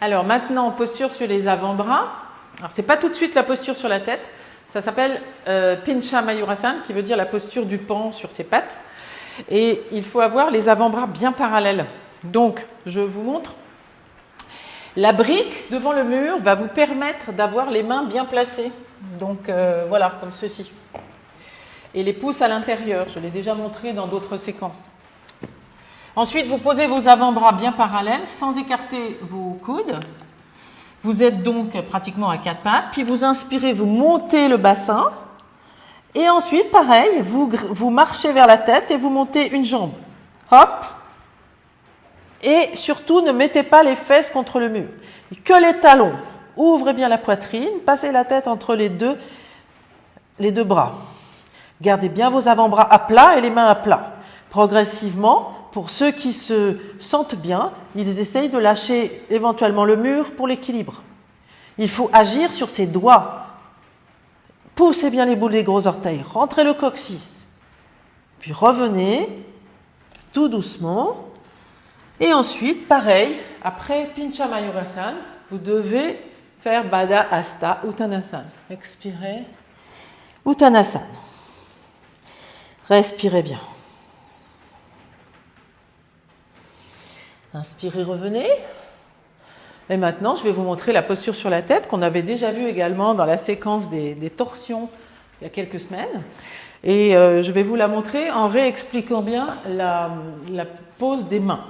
Alors maintenant, posture sur les avant-bras. Alors c'est pas tout de suite la posture sur la tête. Ça s'appelle euh, Pincha Mayurasana, qui veut dire la posture du pan sur ses pattes. Et il faut avoir les avant-bras bien parallèles. Donc, je vous montre. La brique devant le mur va vous permettre d'avoir les mains bien placées. Donc euh, voilà, comme ceci. Et les pouces à l'intérieur. Je l'ai déjà montré dans d'autres séquences. Ensuite, vous posez vos avant-bras bien parallèles sans écarter vos coudes. Vous êtes donc pratiquement à quatre pattes. Puis vous inspirez, vous montez le bassin. Et ensuite, pareil, vous, marchez vers la tête et vous montez une jambe. Hop. Et surtout, ne mettez pas les fesses contre le mur. Que les talons. Ouvrez bien la poitrine, passez la tête entre les deux bras. Gardez bien vos avant-bras à plat et les mains à plat. Progressivement, pour ceux qui se sentent bien, ils essayent de lâcher éventuellement le mur pour l'équilibre. Il faut agir sur ses doigts. Poussez bien les boules des gros orteils, rentrez le coccyx. Puis revenez tout doucement. Et ensuite, pareil, après Pincha Mayurasana, vous devez faire Bada Asta Uttanasana. Expirez. Uttanasana. Respirez bien. Inspirez, revenez. Et maintenant, je vais vous montrer la posture sur la tête qu'on avait déjà vue également dans la séquence des, torsions il y a quelques semaines. Et euh, je vais vous la montrer en réexpliquant bien la, pose des mains.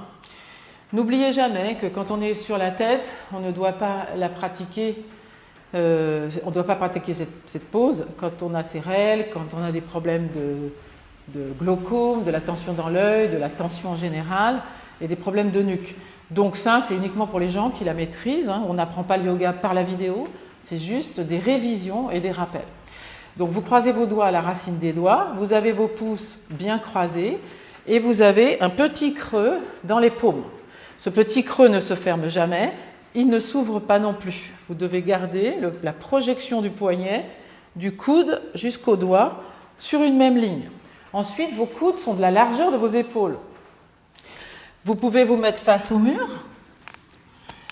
N'oubliez jamais que quand on est sur la tête, on ne doit pas la pratiquer, euh, on ne doit pas pratiquer cette, pose quand on a règles, quand on a des problèmes de, de glaucome, de la tension dans l'œil, de la tension en général et des problèmes de nuque. Donc ça, c'est uniquement pour les gens qui la maîtrisent. Hein. On n'apprend pas le yoga par la vidéo, c'est juste des révisions et des rappels. Donc vous croisez vos doigts à la racine des doigts, vous avez vos pouces bien croisés et vous avez un petit creux dans les paumes. Ce petit creux ne se ferme jamais, il ne s'ouvre pas non plus. Vous devez garder la projection du poignet du coude jusqu'au doigt sur une même ligne. Ensuite, vos coudes sont de la largeur de vos épaules. Vous pouvez vous mettre face au mur,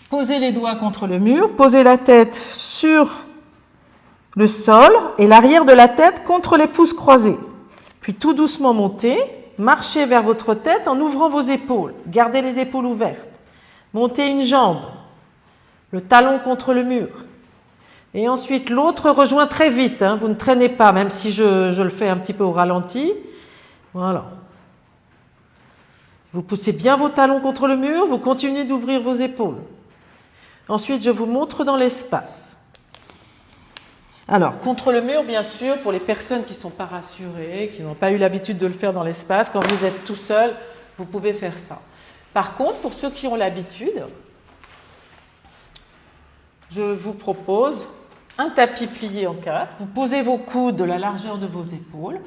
poser les doigts contre le mur, poser la tête sur le sol et l'arrière de la tête contre les pouces croisés. Puis tout doucement monter, marcher vers votre tête en ouvrant vos épaules. Gardez les épaules ouvertes. Montez une jambe, le talon contre le mur. Et ensuite, l'autre rejoint très vite. Hein. Vous ne traînez pas, même si je le fais un petit peu au ralenti. Voilà. Vous poussez bien vos talons contre le mur, vous continuez d'ouvrir vos épaules. Ensuite, je vous montre dans l'espace. Alors, contre le mur, bien sûr, pour les personnes qui ne sont pas rassurées, qui n'ont pas eu l'habitude de le faire dans l'espace, quand vous êtes tout seul, vous pouvez faire ça. Par contre, pour ceux qui ont l'habitude, je vous propose un tapis plié en quatre. Vous posez vos coudes de la largeur de vos épaules.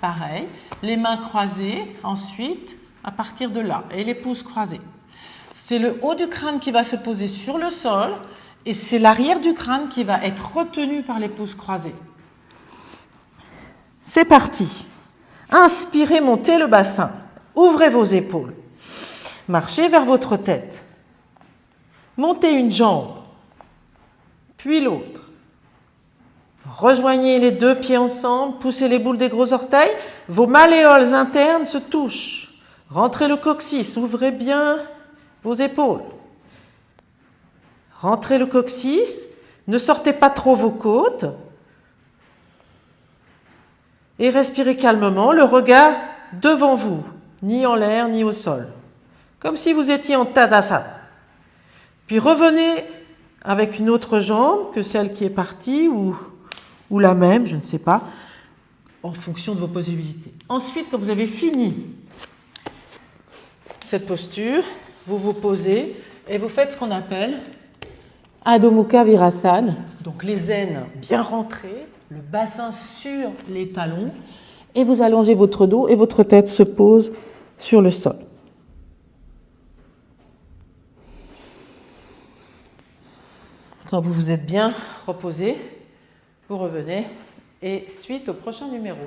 Pareil, les mains croisées. Ensuite, à partir de là et les pouces croisés. C'est le haut du crâne qui va se poser sur le sol et c'est l'arrière du crâne qui va être retenu par les pouces croisés. C'est parti. Inspirez, montez le bassin. Ouvrez vos épaules. Marchez vers votre tête. Montez une jambe, puis l'autre. Rejoignez les deux pieds ensemble, poussez les boules des gros orteils. Vos malléoles internes se touchent. Rentrez le coccyx, ouvrez bien vos épaules. Rentrez le coccyx, ne sortez pas trop vos côtes. Et respirez calmement, le regard devant vous, ni en l'air ni au sol. Comme si vous étiez en Tadasana. Puis revenez avec une autre jambe que celle qui est partie ou, ou la même, je ne sais pas, en fonction de vos possibilités. Ensuite, quand vous avez fini cette posture, vous vous posez et vous faites ce qu'on appelle Adho Mukha Virasana, donc les aines bien rentrées, le bassin sur les talons, et vous allongez votre dos et votre tête se pose sur le sol. Quand vous vous êtes bien reposé, vous revenez et suite au prochain numéro.